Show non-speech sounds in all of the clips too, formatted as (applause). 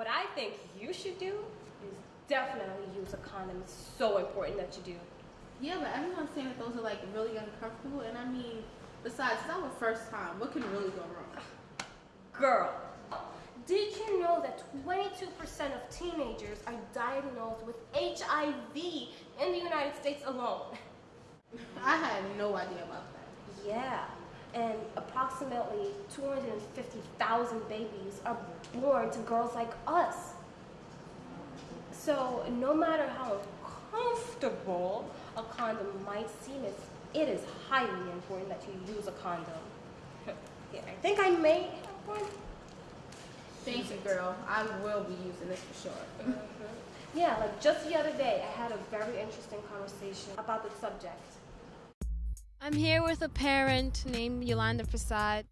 What I think you should do is definitely use a condom. It's so important that you do. Yeah, but everyone's saying that those are like really uncomfortable, and I mean, besides, it's not your first time. What can really go wrong? Girl, did you know that 22% of teenagers are diagnosed with HIV in the United States alone? (laughs) I had no idea about that. Yeah and approximately 250,000 babies are born to girls like us. So no matter how uncomfortable a condom might seem, it is highly important that you use a condom. (laughs) yeah, I think I may have one. Thank you, girl. I will be using this for sure. Mm -hmm. Yeah, like just the other day, I had a very interesting conversation about the subject. I'm here with a parent named Yolanda Prasad.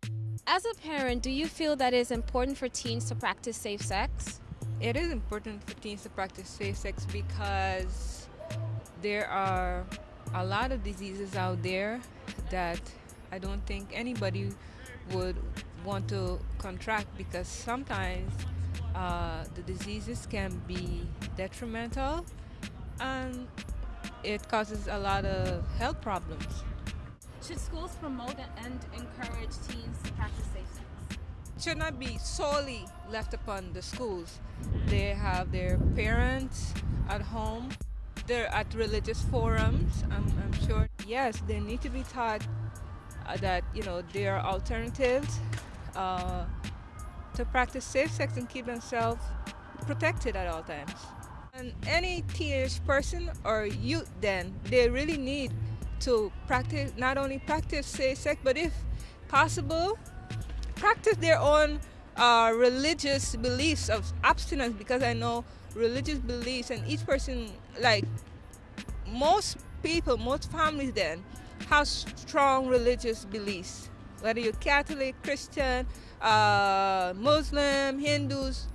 As a parent, do you feel that it is important for teens to practice safe sex? It is important for teens to practice safe sex because there are a lot of diseases out there that I don't think anybody would want to contract because sometimes uh, the diseases can be detrimental and it causes a lot of health problems. Should schools promote and encourage teens to practice safe sex? It should not be solely left upon the schools. They have their parents at home. They're at religious forums, I'm, I'm sure. Yes, they need to be taught uh, that, you know, there are alternatives uh, to practice safe sex and keep themselves protected at all times. And any teenage person or youth then, they really need to practice, not only practice safe sex, but if possible, practice their own uh, religious beliefs of abstinence because I know religious beliefs and each person, like most people, most families then, have strong religious beliefs. Whether you're Catholic, Christian, uh, Muslim, Hindus,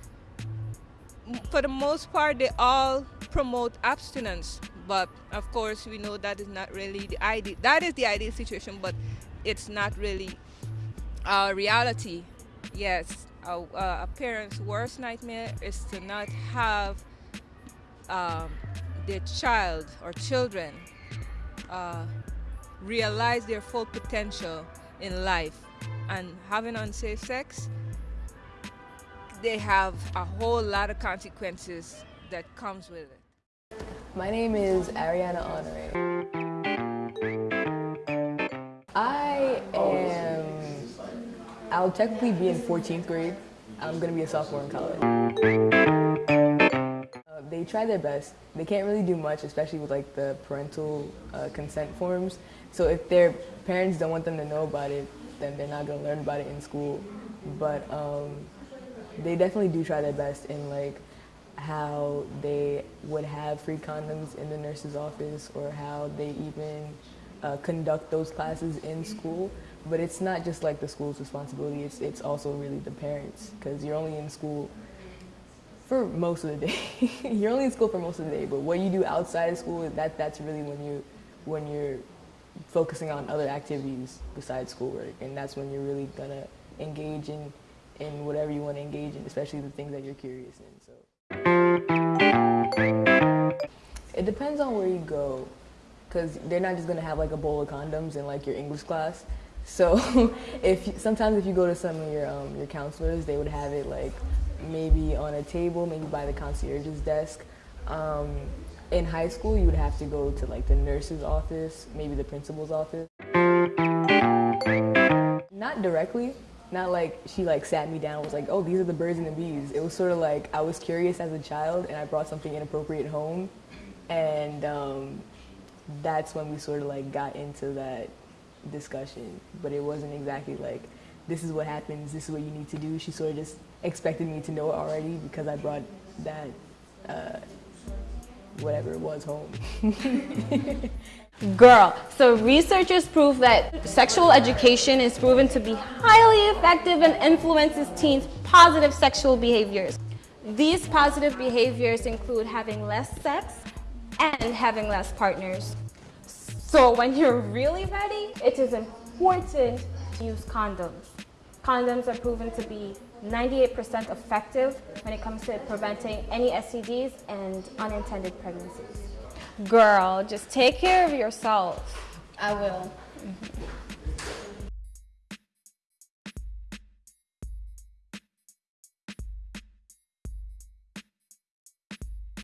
for the most part, they all promote abstinence but of course we know that is not really the ideal that is the ideal situation but it's not really our reality. Yes a, a parent's worst nightmare is to not have um, their child or children uh, realize their full potential in life. And having unsafe sex they have a whole lot of consequences that comes with it my name is Ariana Honore. I am, I'll technically be in 14th grade. I'm gonna be a sophomore in college. Uh, they try their best. They can't really do much, especially with like the parental uh, consent forms. So if their parents don't want them to know about it, then they're not gonna learn about it in school. But um, they definitely do try their best in like how they would have free condoms in the nurse's office or how they even uh, conduct those classes in school. But it's not just like the school's responsibility, it's, it's also really the parents because you're only in school for most of the day. (laughs) you're only in school for most of the day, but what you do outside of school, that, that's really when, you, when you're focusing on other activities besides schoolwork. And that's when you're really gonna engage in, in whatever you want to engage in, especially the things that you're curious in. So. It depends on where you go, because they're not just gonna have like a bowl of condoms in like your English class. So (laughs) if sometimes if you go to some of your um, your counselors, they would have it like maybe on a table, maybe by the concierge's desk. Um, in high school, you would have to go to like the nurse's office, maybe the principal's office. Not directly, not like she like sat me down and was like, oh, these are the birds and the bees. It was sort of like I was curious as a child and I brought something inappropriate home and um, that's when we sort of like got into that discussion. But it wasn't exactly like, this is what happens, this is what you need to do. She sort of just expected me to know it already because I brought that, uh, whatever it was, home. (laughs) Girl, so researchers prove that sexual education is proven to be highly effective and influences teens' positive sexual behaviors. These positive behaviors include having less sex, and having less partners. So when you're really ready, it is important to use condoms. Condoms are proven to be 98% effective when it comes to preventing any STDs and unintended pregnancies. Girl, just take care of yourself. I will.